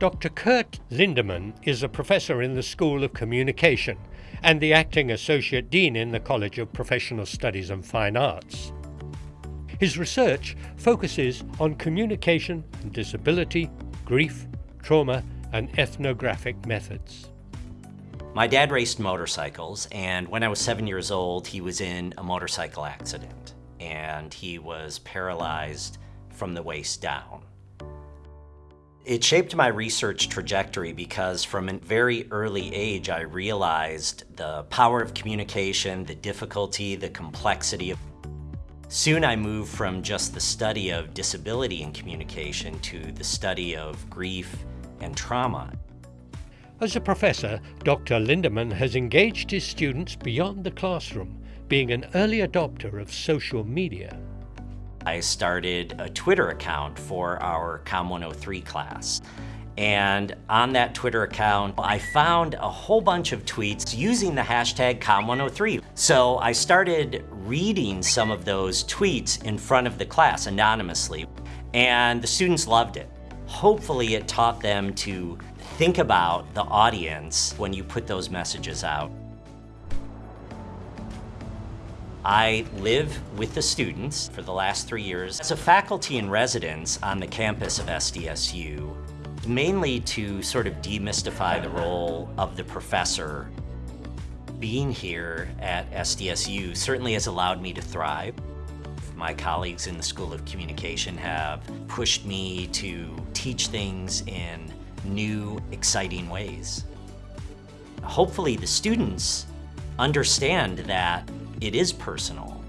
Dr. Kurt Lindemann is a professor in the School of Communication and the acting Associate Dean in the College of Professional Studies and Fine Arts. His research focuses on communication and disability, grief, trauma, and ethnographic methods. My dad raced motorcycles, and when I was seven years old, he was in a motorcycle accident, and he was paralyzed from the waist down. It shaped my research trajectory because from a very early age, I realized the power of communication, the difficulty, the complexity of Soon I moved from just the study of disability and communication to the study of grief and trauma. As a professor, Dr. Lindemann has engaged his students beyond the classroom, being an early adopter of social media. I started a Twitter account for our COM 103 class. And on that Twitter account, I found a whole bunch of tweets using the hashtag COM103. So I started reading some of those tweets in front of the class anonymously, and the students loved it. Hopefully it taught them to think about the audience when you put those messages out. I live with the students for the last three years as a faculty in residence on the campus of SDSU mainly to sort of demystify the role of the professor. Being here at SDSU certainly has allowed me to thrive. My colleagues in the School of Communication have pushed me to teach things in new, exciting ways. Hopefully the students understand that it is personal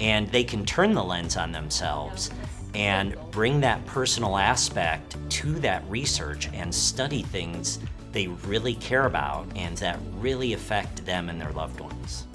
and they can turn the lens on themselves and bring that personal aspect to that research and study things they really care about and that really affect them and their loved ones.